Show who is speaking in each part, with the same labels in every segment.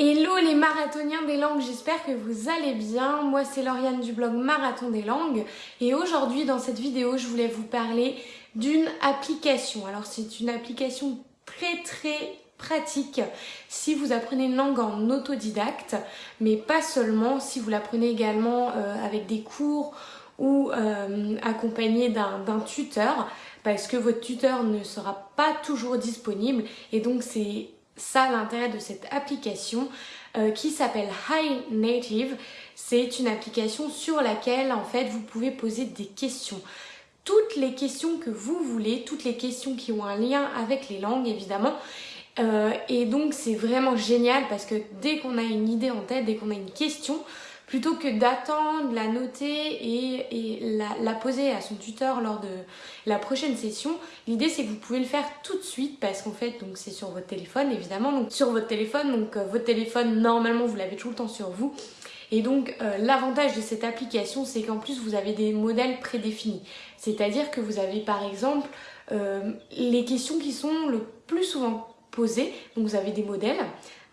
Speaker 1: Hello les marathoniens des langues, j'espère que vous allez bien. Moi c'est Lauriane du blog Marathon des langues et aujourd'hui dans cette vidéo je voulais vous parler d'une application. Alors c'est une application très très pratique si vous apprenez une langue en autodidacte mais pas seulement si vous l'apprenez également euh, avec des cours ou euh, accompagné d'un tuteur parce que votre tuteur ne sera pas toujours disponible et donc c'est ça l'intérêt de cette application euh, qui s'appelle High Native. C'est une application sur laquelle en fait vous pouvez poser des questions. Toutes les questions que vous voulez, toutes les questions qui ont un lien avec les langues évidemment. Euh, et donc c'est vraiment génial parce que dès qu'on a une idée en tête, dès qu'on a une question, plutôt que d'attendre, la noter et, la, poser à son tuteur lors de la prochaine session, l'idée c'est que vous pouvez le faire tout de suite parce qu'en fait donc c'est sur votre téléphone évidemment, donc sur votre téléphone, donc euh, votre téléphone normalement vous l'avez tout le temps sur vous. Et donc euh, l'avantage de cette application c'est qu'en plus vous avez des modèles prédéfinis, c'est-à-dire que vous avez par exemple euh, les questions qui sont le plus souvent posées, donc vous avez des modèles,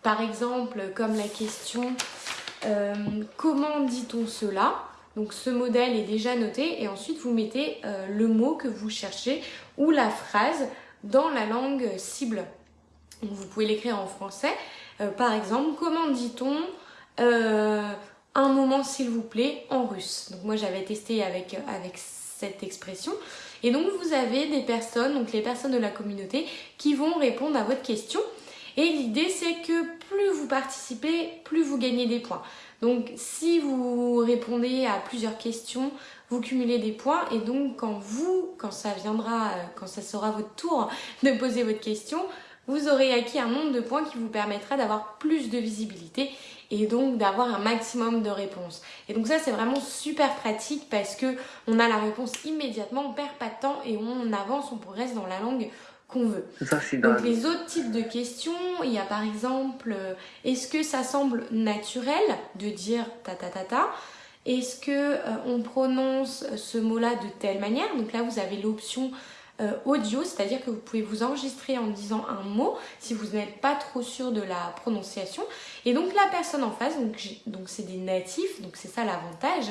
Speaker 1: par exemple comme la question euh, comment dit-on cela donc ce modèle est déjà noté et ensuite vous mettez euh, le mot que vous cherchez ou la phrase dans la langue cible. vous pouvez l'écrire en français. Euh, par exemple, comment dit-on un moment s'il vous plaît en russe? Donc moi j'avais testé avec, avec cette expression. Et donc vous avez des personnes, donc les personnes de la communauté, qui vont répondre à votre question. Et l'idée c'est que plus vous participez, plus vous gagnez des points. Donc si vous répondez à plusieurs questions, vous cumulez des points et donc quand vous, quand ça viendra, euh, quand ça sera votre tour de poser votre question, vous aurez acquis un nombre de points qui vous permettra d'avoir plus de visibilité et donc d'avoir un maximum de réponses. Et donc ça c'est vraiment super pratique parce que on a la réponse immédiatement, on perd pas de temps et on avance, on progresse dans la langue qu'on veut. Donc les autres types de questions, il y a par exemple, euh, est-ce que ça semble naturel de dire ta ta ta ta? Est-ce que euh, on prononce ce mot-là de telle manière? Donc là vous avez l'option euh, audio, c'est-à-dire que vous pouvez vous enregistrer en disant un mot si vous n'êtes pas trop sûr de la prononciation. Et donc la personne en face, donc c'est des natifs, donc c'est ça l'avantage,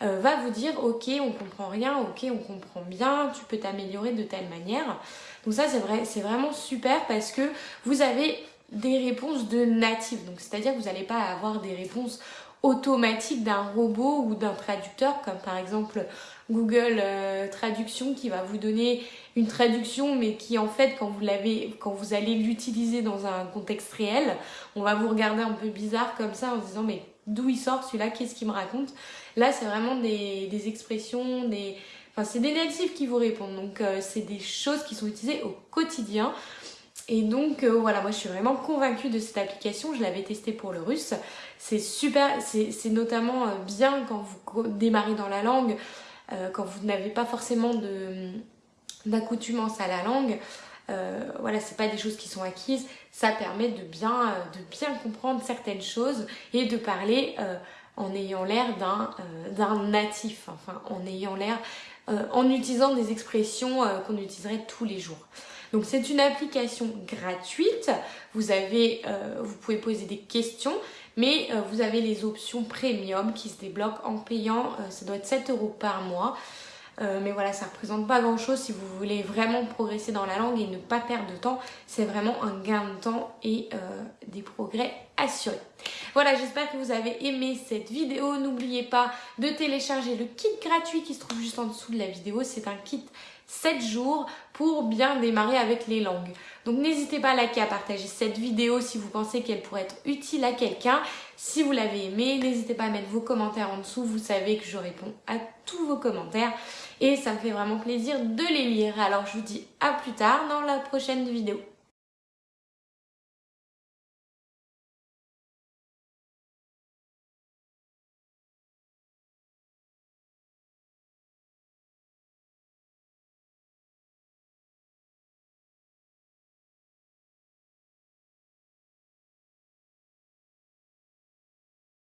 Speaker 1: va vous dire ok on comprend rien, ok on comprend bien, tu peux t'améliorer de telle manière. Donc ça c'est vrai, c'est vraiment super parce que vous avez des réponses de natifs. Donc c'est-à-dire que vous n'allez pas avoir des réponses automatiques d'un robot ou d'un traducteur comme par exemple Google euh, Traduction qui va vous donner une traduction mais qui en fait quand vous l'avez quand vous allez l'utiliser dans un contexte réel on va vous regarder un peu bizarre comme ça en se disant mais d'où il sort celui-là? Qu'est-ce qu'il me raconte? Là c'est vraiment des, des expressions des Enfin, c'est des natifs qui vous répondent, donc euh, c'est des choses qui sont utilisées au quotidien. Et donc euh, voilà, moi je suis vraiment convaincue de cette application, je l'avais testée pour le russe. C'est super, c'est notamment euh, bien quand vous démarrez dans la langue, quand vous n'avez pas forcément d'accoutumance à la langue. voilà, c'est pas des choses qui sont acquises, ça permet de bien, de bien comprendre certaines choses et de parler en ayant l'air d'un natif, enfin en ayant l'air euh, en utilisant des expressions euh, qu'on utiliserait tous les jours. Donc c'est une application gratuite, vous, euh, vous pouvez poser des questions, mais vous avez les options premium qui se débloquent en payant, ça doit être 7 euros par mois. Mais voilà, ça représente pas grand chose si vous voulez vraiment progresser dans la langue et ne pas perdre de temps. C'est vraiment un gain de temps et des progrès assurés. Voilà, j'espère que vous avez aimé cette vidéo. N'oubliez pas de télécharger le kit gratuit qui se trouve juste en dessous de la vidéo. C'est un kit 7 jours pour bien démarrer avec les langues. Donc n'hésitez pas à liker, à partager cette vidéo si vous pensez qu'elle pourrait être utile à quelqu'un. Si vous l'avez aimé, n'hésitez pas à mettre vos commentaires en dessous. Vous savez que je réponds à tous vos commentaires et ça me fait vraiment plaisir de les lire. Alors je vous dis à plus tard dans la prochaine vidéo.